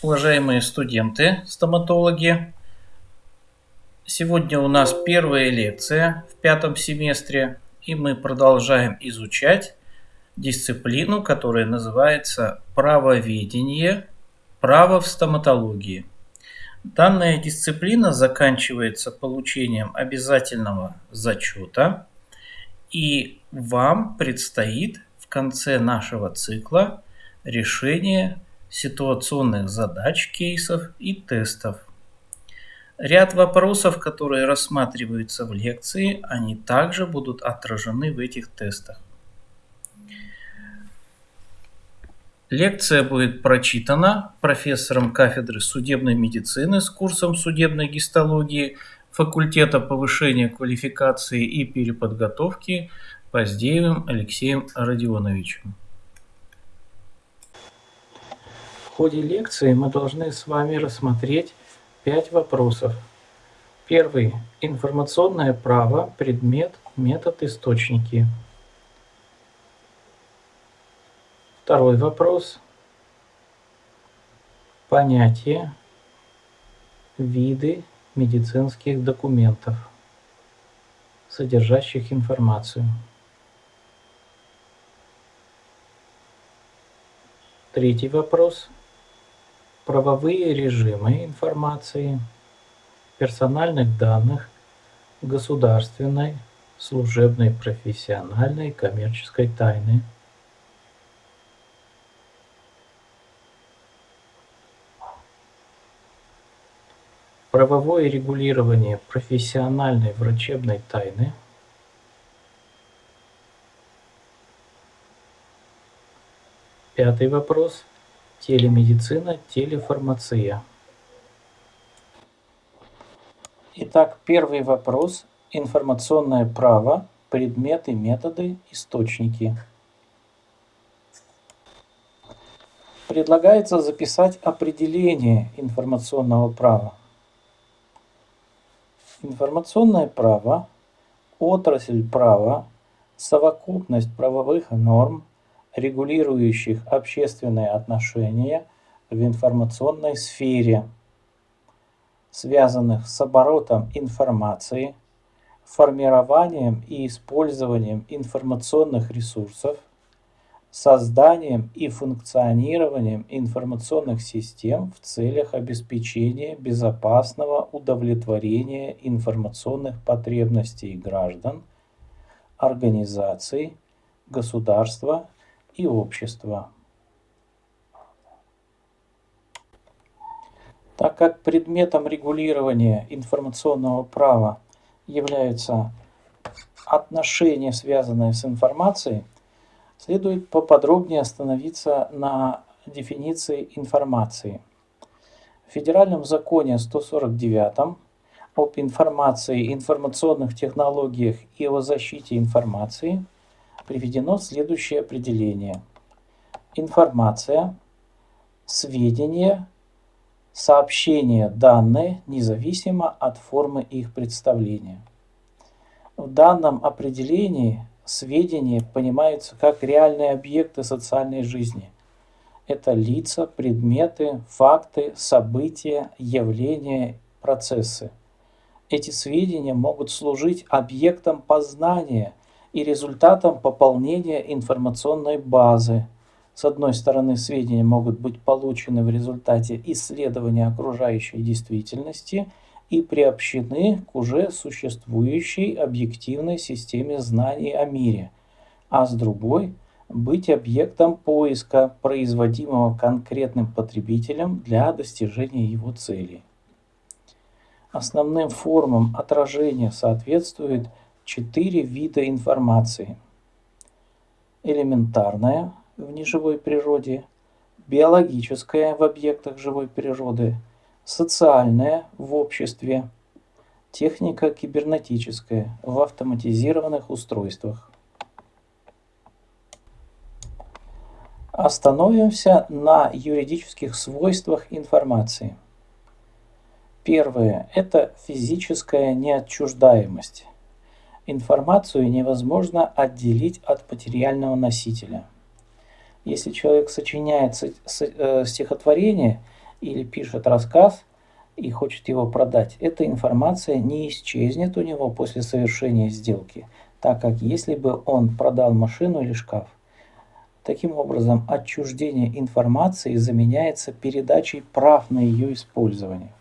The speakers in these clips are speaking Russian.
Уважаемые студенты, стоматологи, сегодня у нас первая лекция в пятом семестре, и мы продолжаем изучать дисциплину, которая называется правоведение, право в стоматологии. Данная дисциплина заканчивается получением обязательного зачета, и вам предстоит в конце нашего цикла решение ситуационных задач, кейсов и тестов. Ряд вопросов, которые рассматриваются в лекции, они также будут отражены в этих тестах. Лекция будет прочитана профессором кафедры судебной медицины с курсом судебной гистологии факультета повышения квалификации и переподготовки Поздеевым Алексеем Родионовичем. В ходе лекции мы должны с вами рассмотреть пять вопросов. Первый. Информационное право, предмет, метод, источники. Второй вопрос. Понятие, виды медицинских документов, содержащих информацию. Третий вопрос. Правовые режимы информации, персональных данных, государственной, служебной, профессиональной, коммерческой тайны – правовое регулирование профессиональной врачебной тайны Пятый вопрос. Телемедицина, телефармация. Итак, первый вопрос. Информационное право, предметы, методы, источники. Предлагается записать определение информационного права. Информационное право, отрасль права, совокупность правовых норм, регулирующих общественные отношения в информационной сфере, связанных с оборотом информации, формированием и использованием информационных ресурсов, созданием и функционированием информационных систем в целях обеспечения безопасного удовлетворения информационных потребностей граждан, организаций, государства и общества. Так как предметом регулирования информационного права являются отношения, связанные с информацией, Следует поподробнее остановиться на дефиниции информации. В Федеральном законе 149 об информации, информационных технологиях и о защите информации приведено следующее определение. Информация, сведения, сообщения, данные, независимо от формы их представления. В данном определении сведения понимаются как реальные объекты социальной жизни. Это лица, предметы, факты, события, явления, процессы. Эти сведения могут служить объектом познания и результатом пополнения информационной базы. С одной стороны, сведения могут быть получены в результате исследования окружающей действительности – и приобщены к уже существующей объективной системе знаний о мире, а с другой – быть объектом поиска, производимого конкретным потребителем для достижения его целей. Основным формам отражения соответствует четыре вида информации. Элементарная в неживой природе, биологическая в объектах живой природы – социальная в обществе, техника кибернетическая в автоматизированных устройствах. Остановимся на юридических свойствах информации. Первое – это физическая неотчуждаемость. Информацию невозможно отделить от материального носителя. Если человек сочиняет э, стихотворение – или пишет рассказ и хочет его продать, эта информация не исчезнет у него после совершения сделки, так как если бы он продал машину или шкаф. Таким образом, отчуждение информации заменяется передачей прав на ее использование.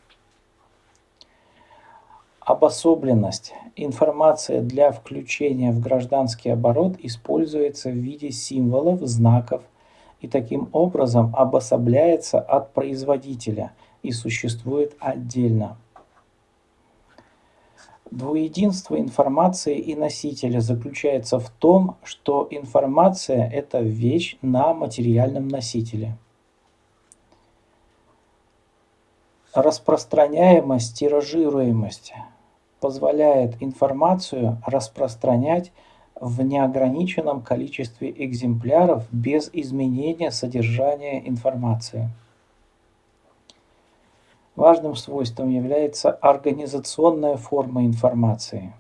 Обособленность. Информация для включения в гражданский оборот используется в виде символов, знаков и таким образом обособляется от производителя и существует отдельно. Двуединство информации и носителя заключается в том, что информация – это вещь на материальном носителе – распространяемость, тиражируемость позволяет информацию распространять в неограниченном количестве экземпляров без изменения содержания информации. Важным свойством является организационная форма информации.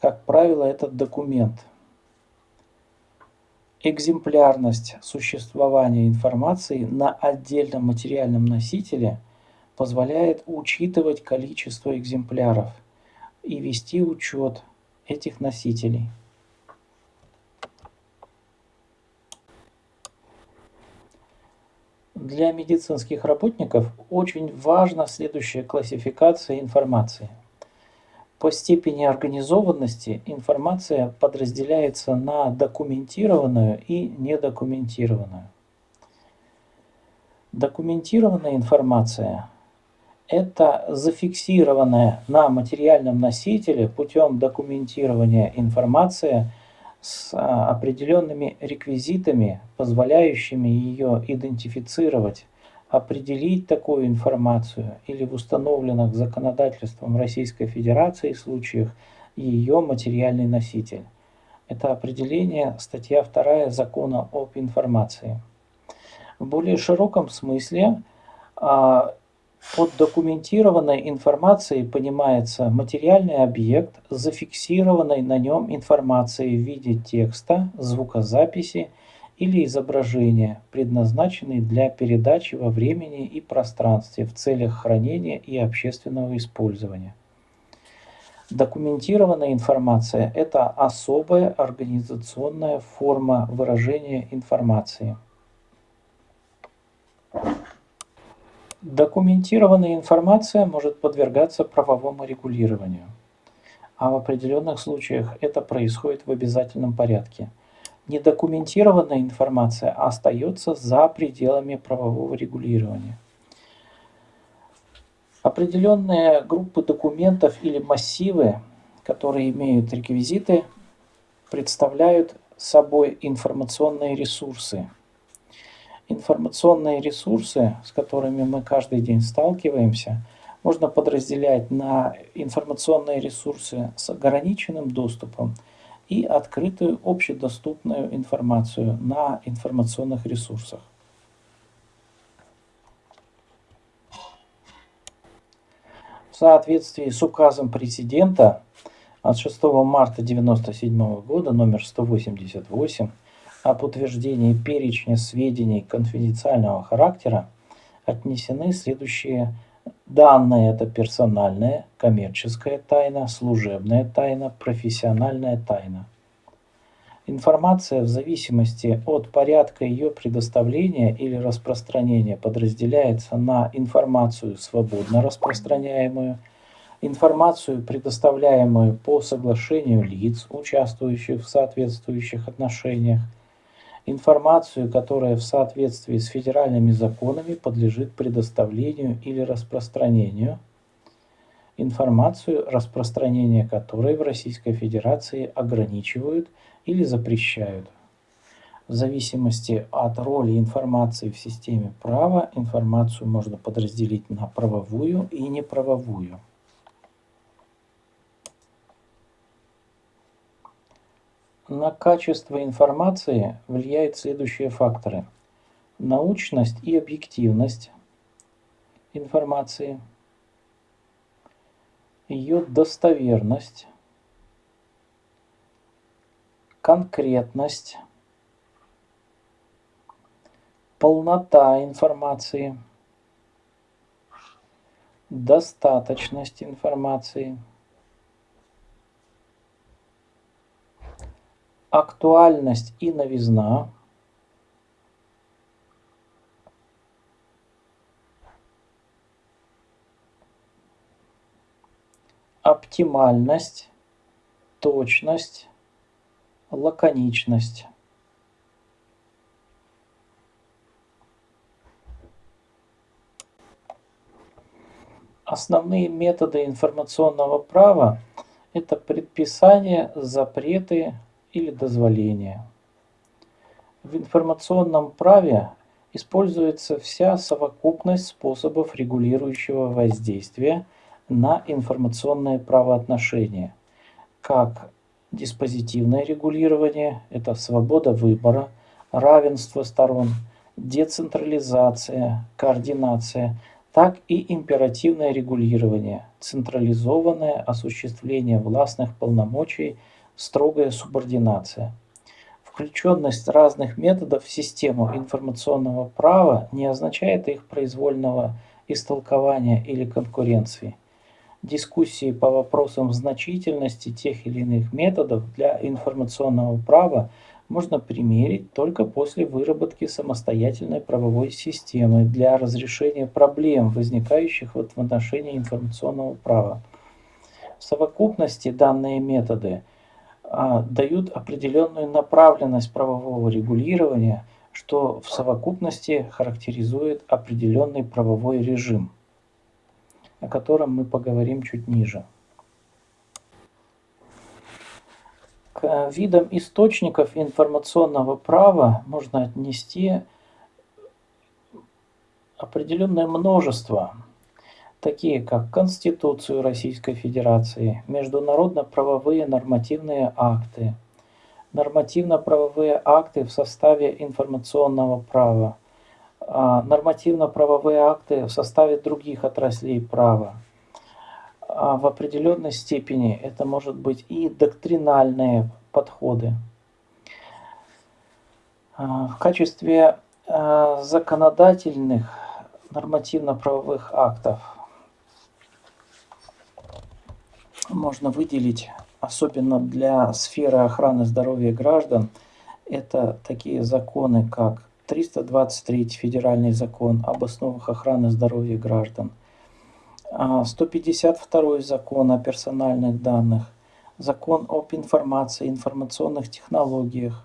Как правило, это документ. Экземплярность существования информации на отдельном материальном носителе позволяет учитывать количество экземпляров – и вести учет этих носителей. Для медицинских работников очень важна следующая классификация информации. По степени организованности информация подразделяется на документированную и недокументированную. Документированная информация это зафиксированная на материальном носителе путем документирования информация с а, определенными реквизитами, позволяющими ее идентифицировать, определить такую информацию или в установленных законодательством Российской Федерации случаях ее материальный носитель. Это определение статья 2 Закона об информации. В более широком смысле а, под документированной информацией понимается материальный объект с зафиксированной на нем информацией в виде текста, звукозаписи или изображения, предназначенный для передачи во времени и пространстве в целях хранения и общественного использования. Документированная информация – это особая организационная форма выражения информации. Документированная информация может подвергаться правовому регулированию, а в определенных случаях это происходит в обязательном порядке. Недокументированная информация остается за пределами правового регулирования. Определенные группы документов или массивы, которые имеют реквизиты, представляют собой информационные ресурсы – информационные ресурсы, с которыми мы каждый день сталкиваемся, можно подразделять на информационные ресурсы с ограниченным доступом и открытую общедоступную информацию на информационных ресурсах. В соответствии с указом президента от 6 марта 1997 года номер 188 об утверждении перечня сведений конфиденциального характера отнесены следующие данные. Это персональная, коммерческая тайна, служебная тайна, профессиональная тайна. Информация в зависимости от порядка ее предоставления или распространения подразделяется на информацию свободно распространяемую, информацию, предоставляемую по соглашению лиц, участвующих в соответствующих отношениях, информацию, которая в соответствии с федеральными законами подлежит предоставлению или распространению, информацию, распространение которой в Российской Федерации ограничивают или запрещают. В зависимости от роли информации в системе права, информацию можно подразделить на правовую и неправовую. На качество информации влияют следующие факторы. Научность и объективность информации, ее достоверность, конкретность, полнота информации, достаточность информации, актуальность и новизна, оптимальность, точность, лаконичность. Основные методы информационного права – это предписание, запреты или дозволения. В информационном праве используется вся совокупность способов регулирующего воздействия на информационные правоотношения, как диспозитивное регулирование – это свобода выбора, равенство сторон, децентрализация, координация – так и императивное регулирование, централизованное осуществление властных полномочий, строгая субординация. Включенность разных методов в систему информационного права не означает их произвольного истолкования или конкуренции. Дискуссии по вопросам значительности тех или иных методов для информационного права – можно примерить только после выработки самостоятельной правовой системы для разрешения проблем, возникающих в отношении информационного права. В совокупности данные методы дают определенную направленность правового регулирования, что в совокупности характеризует определенный правовой режим, о котором мы поговорим чуть ниже. К видам источников информационного права можно отнести определенное множество, такие как Конституцию Российской Федерации, международно-правовые нормативные акты, нормативно-правовые акты в составе информационного права, а, нормативно-правовые акты в составе других отраслей права, а в определенной степени это может быть и доктринальные подходы. А, в качестве законодательных нормативно-правовых актов можно выделить, особенно для сферы охраны здоровья граждан, это такие законы, как 323 федеральный закон об основах охраны здоровья граждан – 152 а, закон о персональных данных, закон об информации, информационных технологиях,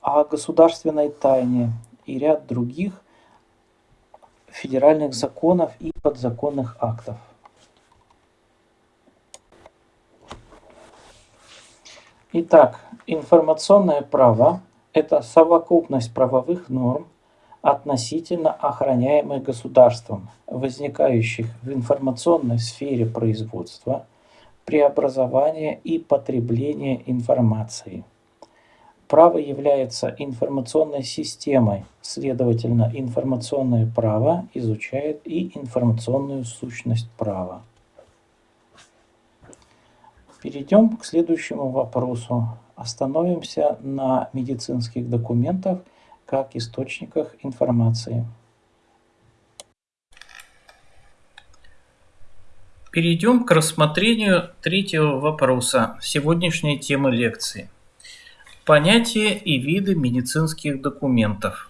о государственной тайне и ряд других федеральных законов и подзаконных актов. Итак, информационное право – это совокупность правовых норм, относительно охраняемых государством, возникающих в информационной сфере производства, преобразования и потребления информации. Право является информационной системой, следовательно, информационное право изучает и информационную сущность права. Перейдем к следующему вопросу. Остановимся на медицинских документах – как источниках информации. Перейдем к рассмотрению третьего вопроса сегодняшней темы лекции. Понятие и виды медицинских документов.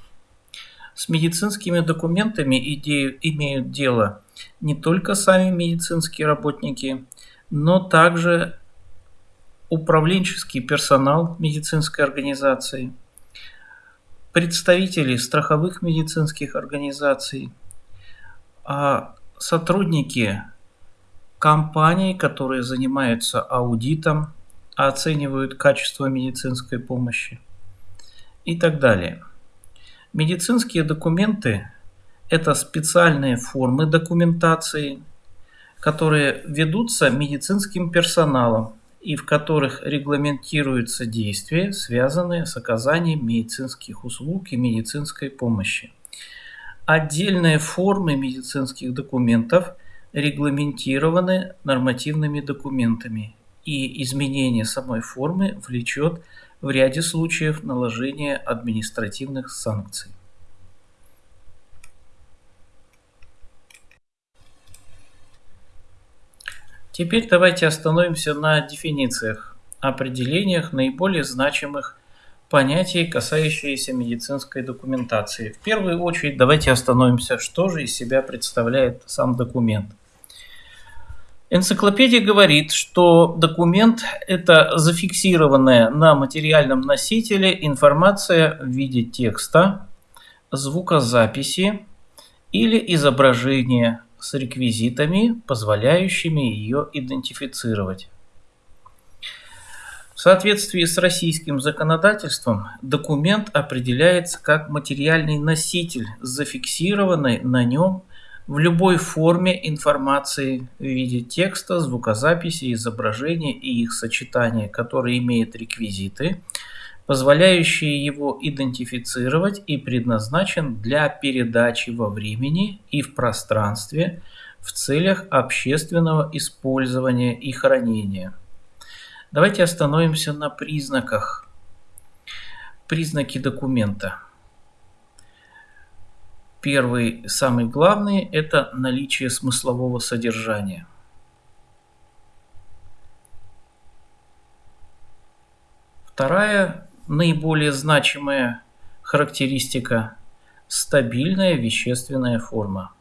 С медицинскими документами имеют дело не только сами медицинские работники, но также управленческий персонал медицинской организации – представители страховых медицинских организаций, а сотрудники компаний, которые занимаются аудитом, оценивают качество медицинской помощи и так далее. Медицинские документы – это специальные формы документации, которые ведутся медицинским персоналом и в которых регламентируются действия, связанные с оказанием медицинских услуг и медицинской помощи. Отдельные формы медицинских документов регламентированы нормативными документами, и изменение самой формы влечет в ряде случаев наложение административных санкций. Теперь давайте остановимся на дефинициях, определениях наиболее значимых понятий, касающиеся медицинской документации. В первую очередь давайте остановимся, что же из себя представляет сам документ. Энциклопедия говорит, что документ – это зафиксированная на материальном носителе информация в виде текста, звукозаписи или изображения с реквизитами, позволяющими ее идентифицировать. В соответствии с российским законодательством документ определяется как материальный носитель зафиксированной на нем в любой форме информации в виде текста, звукозаписи, изображения и их сочетания, которые имеют реквизиты, позволяющие его идентифицировать и предназначен для передачи во времени и в пространстве в целях общественного использования и хранения – Давайте остановимся на признаках. Признаки документа. Первый, самый главный, это наличие смыслового содержания. Вторая, наиболее значимая характеристика – стабильная вещественная форма.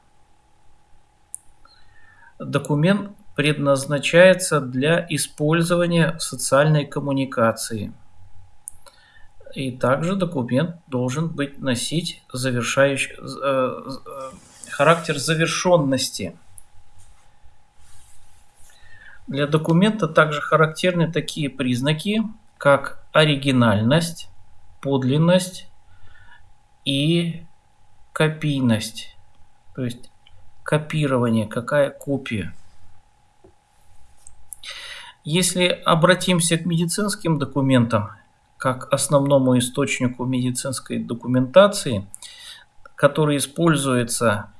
Документ предназначается для использования социальной коммуникации. И также документ должен быть носить завершающий, э, э, характер завершенности. Для документа также характерны такие признаки, как оригинальность, подлинность и копийность. То есть копирование, какая копия. Если обратимся к медицинским документам, как основному источнику медицинской документации, который используется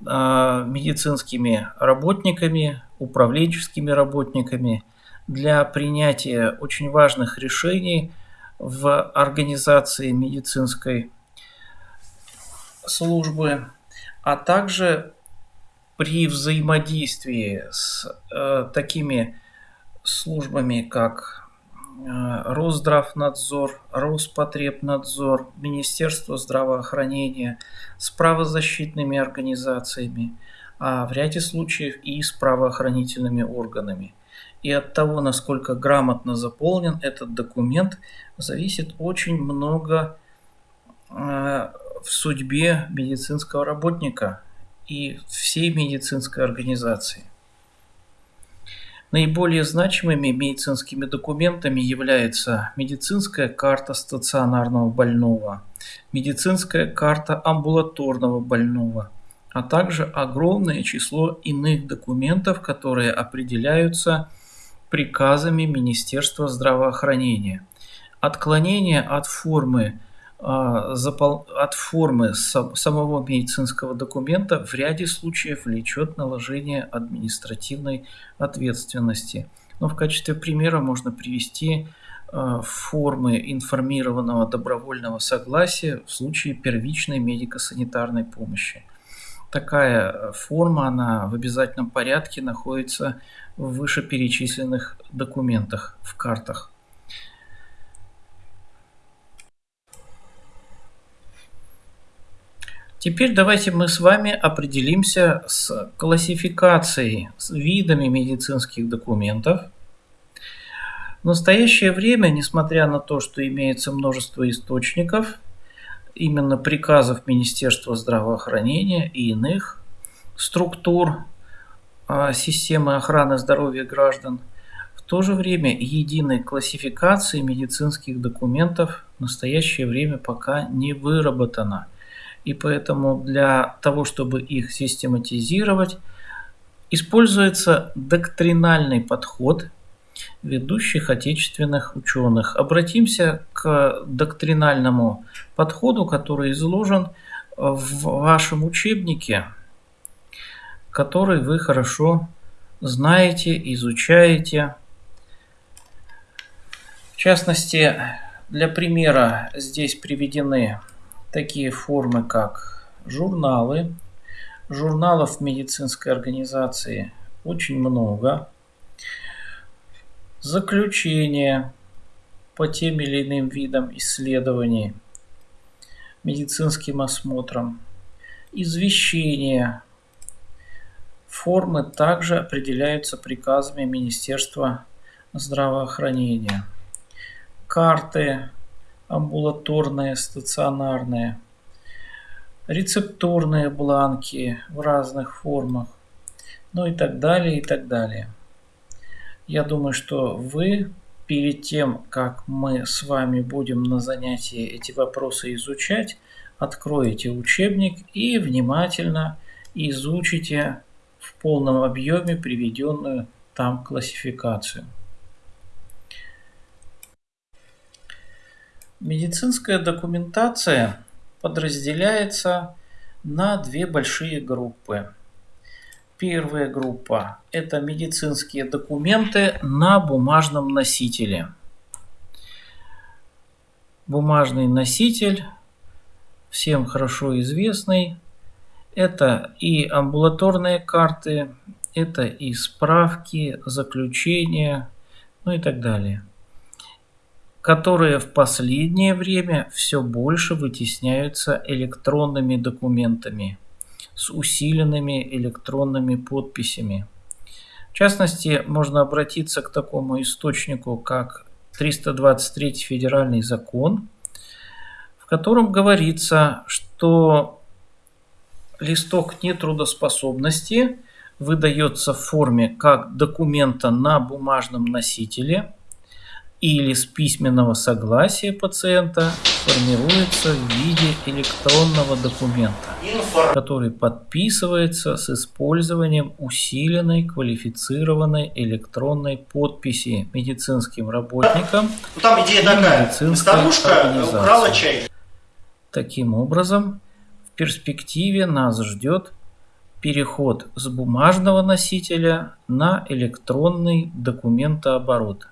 э, медицинскими работниками, управленческими работниками для принятия очень важных решений в организации медицинской службы, а также при взаимодействии с э, такими службами, как э, Росздравнадзор, Роспотребнадзор, Министерство здравоохранения, с правозащитными организациями, а в ряде случаев и с правоохранительными органами. И от того, насколько грамотно заполнен этот документ, зависит очень много э, в судьбе медицинского работника и всей медицинской организации. Наиболее значимыми медицинскими документами является медицинская карта стационарного больного, медицинская карта амбулаторного больного, а также огромное число иных документов, которые определяются приказами Министерства здравоохранения. Отклонение от формы а, от формы самого медицинского документа в ряде случаев влечет наложение административной ответственности. Но в качестве примера можно привести а, формы информированного добровольного согласия в случае первичной медико-санитарной помощи. Такая форма, она в обязательном порядке находится в вышеперечисленных документах, в картах. Теперь давайте мы с вами определимся с классификацией, с видами медицинских документов. В настоящее время, несмотря на то, что имеется множество источников, именно приказов Министерства здравоохранения и иных структур системы охраны здоровья граждан, в то же время единой классификации медицинских документов в настоящее время пока не выработана – и поэтому для того, чтобы их систематизировать, используется доктринальный подход ведущих отечественных ученых. Обратимся к доктринальному подходу, который изложен в вашем учебнике, который вы хорошо знаете, изучаете. В частности, для примера здесь приведены такие формы, как журналы. Журналов медицинской организации очень много. Заключение по тем или иным видам исследований, медицинским осмотрам, извещение. Формы также определяются приказами Министерства здравоохранения. Карты амбулаторные, стационарные, рецептурные бланки в разных формах, ну и так далее, и так далее. Я думаю, что вы перед тем, как мы с вами будем на занятии эти вопросы изучать, откроете учебник и внимательно изучите в полном объеме приведенную там классификацию. Медицинская документация подразделяется на две большие группы. Первая группа – это медицинские документы на бумажном носителе. Бумажный носитель, всем хорошо известный, это и амбулаторные карты, это и справки, заключения, ну и так далее, которые в последнее время все больше вытесняются электронными документами – с усиленными электронными подписями. В частности, можно обратиться к такому источнику, как 323 федеральный закон, в котором говорится, что листок нетрудоспособности выдается в форме как документа на бумажном носителе или с письменного согласия пациента формируется в виде электронного документа, который подписывается с использованием усиленной квалифицированной электронной подписи медицинским работникам ну, Там идея такая. Старушка украла чай. Таким образом, перспективе нас ждет переход с бумажного носителя на электронный документооборот.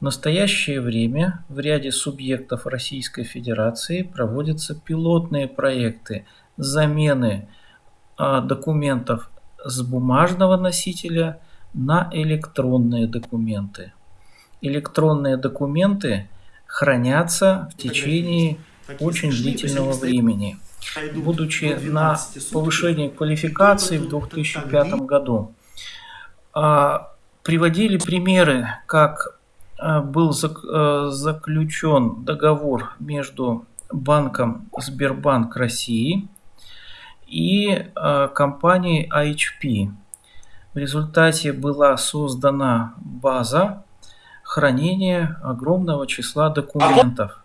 В настоящее время в ряде субъектов Российской Федерации проводятся пилотные проекты замены а, документов с бумажного носителя на электронные документы. Электронные документы хранятся в течение очень длительного времени. Будучи на повышении квалификации в 2005 году, а, приводили примеры, как Э, был э, заключен договор между банком Сбербанк России и э, компанией IHP. В результате была создана база хранения огромного числа документов.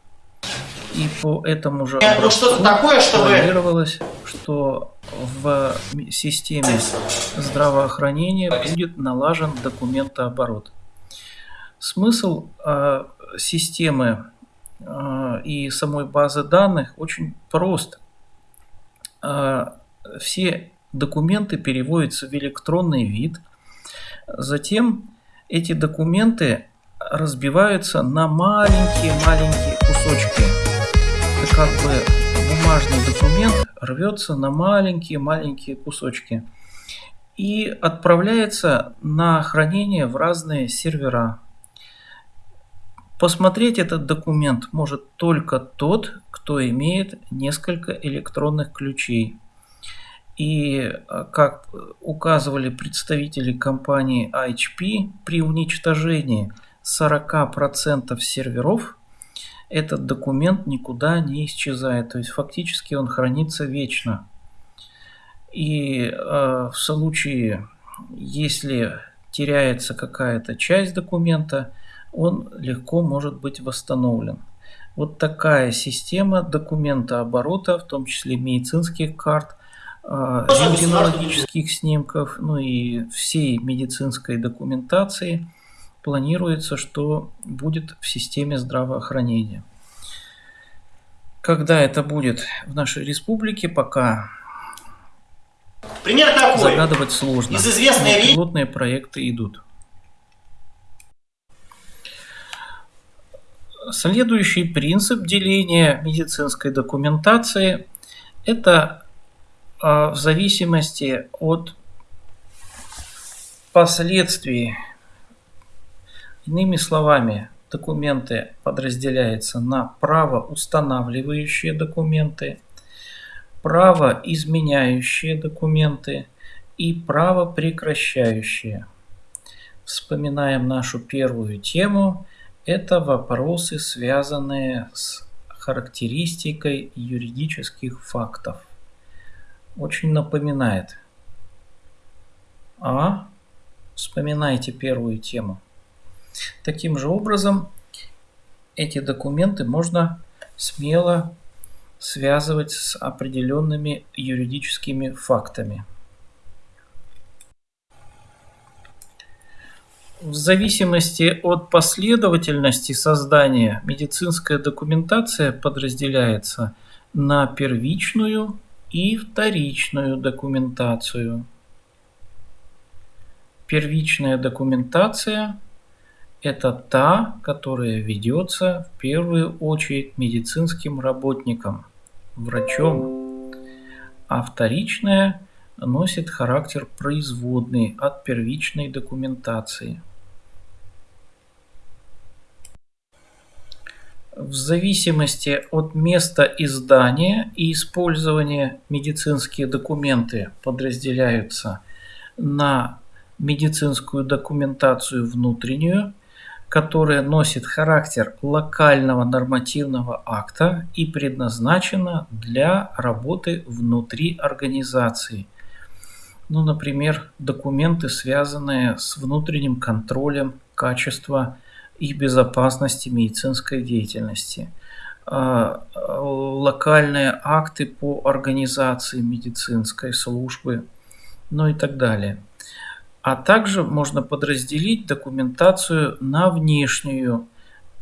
И по этому же ну, что такое, чтобы... планировалось, что в системе здравоохранения будет налажен документооборот. Смысл э, системы э, и самой базы данных очень прост. Э, все документы переводятся в электронный вид. Затем эти документы разбиваются на маленькие-маленькие кусочки. Это как бы бумажный документ рвется на маленькие-маленькие кусочки и отправляется на хранение в разные сервера. Посмотреть этот документ может только тот, кто имеет несколько электронных ключей. И как указывали представители компании HP, при уничтожении 40% серверов этот документ никуда не исчезает. То есть фактически он хранится вечно. И э, в случае, если теряется какая-то часть документа, он легко может быть восстановлен. Вот такая система документа оборота, в том числе медицинских карт, рентгенологических снимков, ну и всей медицинской документации планируется, что будет в системе здравоохранения. Когда это будет в нашей республике, пока Пример такой. загадывать сложно. Из известной пилотные проекты идут. Следующий принцип деления медицинской документации – это а, в зависимости от впоследствии, иными словами, документы подразделяются на правоустанавливающие документы, правоизменяющие документы и правопрекращающие. Вспоминаем нашу первую тему. Это вопросы, связанные с характеристикой юридических фактов. Очень напоминает. А? Вспоминайте первую тему. Таким же образом, эти документы можно смело связывать с определенными юридическими фактами. В зависимости от последовательности создания медицинская документация подразделяется на первичную и вторичную документацию. Первичная документация – это та, которая ведется в первую очередь медицинским работником, врачом, а вторичная носит характер производный от первичной документации. В зависимости от места издания и использования медицинские документы подразделяются на медицинскую документацию внутреннюю, которая носит характер локального нормативного акта и предназначена для работы внутри организации. Ну, например, документы, связанные с внутренним контролем качества и безопасности медицинской деятельности, а, локальные акты по организации медицинской службы, ну и так далее. А также можно подразделить документацию на внешнюю.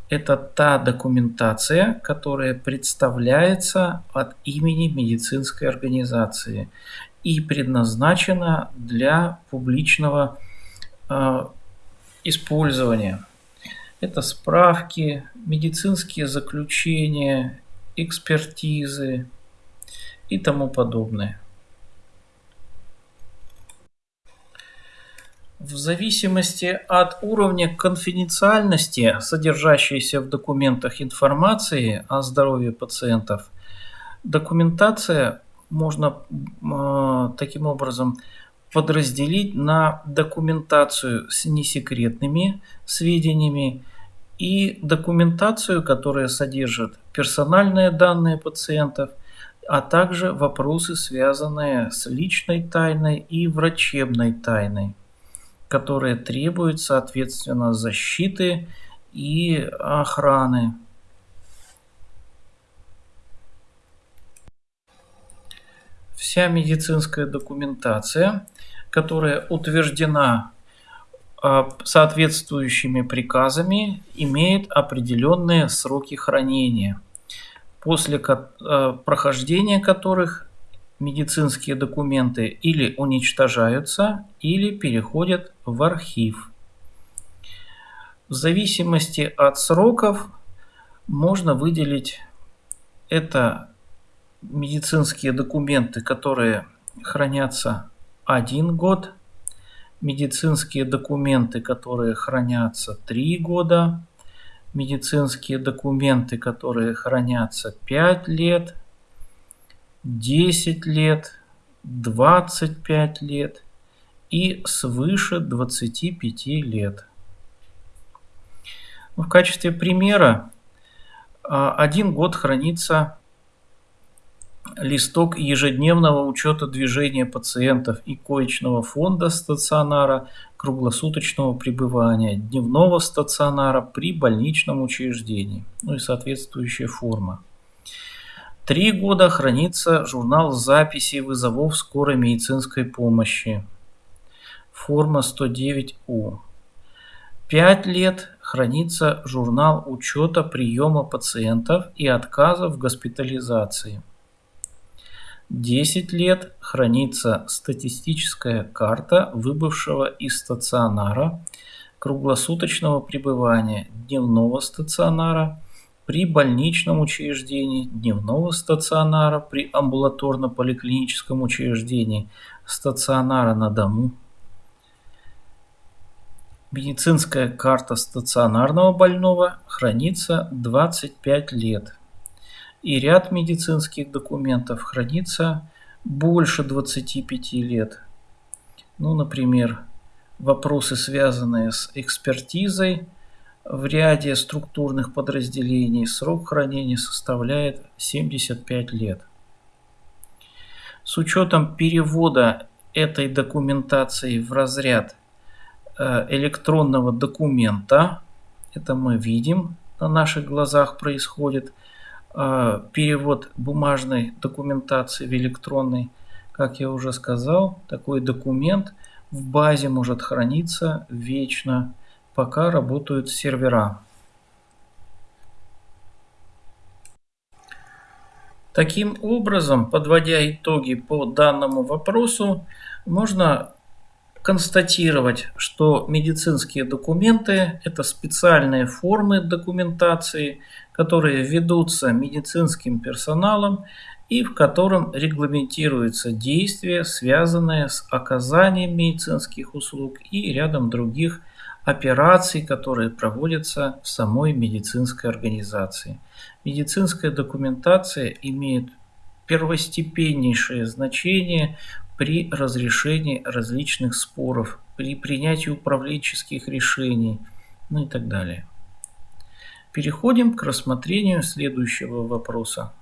Это та документация, которая представляется от имени медицинской организации и предназначена для публичного э, использования. Это справки, медицинские заключения, экспертизы и тому подобное. В зависимости от уровня конфиденциальности, содержащейся в документах информации о здоровье пациентов, документация можно э, таким образом подразделить на документацию с несекретными сведениями и документацию, которая содержит персональные данные пациентов, а также вопросы, связанные с личной тайной и врачебной тайной, которые требуют, соответственно, защиты и охраны. Вся медицинская документация, которая утверждена а, соответствующими приказами имеет определенные сроки хранения, после а, прохождения которых медицинские документы или уничтожаются, или переходят в архив. В зависимости от сроков можно выделить это медицинские документы, которые хранятся один год – медицинские документы, которые хранятся 3 года, медицинские документы, которые хранятся 5 лет, 10 лет, 25 лет и свыше 25 лет. В качестве примера а, один год хранится листок ежедневного учета движения пациентов и коечного фонда стационара круглосуточного пребывания, дневного стационара при больничном учреждении, ну и соответствующая форма. Три года хранится журнал записей вызовов скорой медицинской помощи, форма 109У. Пять лет хранится журнал учета приема пациентов и отказов в госпитализации – 10 лет хранится статистическая карта выбывшего из стационара, круглосуточного пребывания дневного стационара, при больничном учреждении, дневного стационара, при амбулаторно-поликлиническом учреждении, стационара на дому. Медицинская карта стационарного больного хранится 25 лет. И ряд медицинских документов хранится больше 25 лет. Ну, например, вопросы, связанные с экспертизой, в ряде структурных подразделений срок хранения составляет 75 лет. С учетом перевода этой документации в разряд э, электронного документа, это мы видим, на наших глазах происходит э, перевод бумажной документации в электронный, как я уже сказал, такой документ в базе может храниться вечно пока работают сервера. Таким образом, подводя итоги по данному вопросу, можно констатировать, что медицинские документы – это специальные формы документации, которые ведутся медицинским персоналом и в котором регламентируются действия, связанные с оказанием медицинских услуг и рядом других операций, которые проводятся в самой медицинской организации. Медицинская документация имеет первостепеннейшее значение при разрешении различных споров, при принятии управленческих решений, ну и так далее. Переходим к рассмотрению следующего вопроса.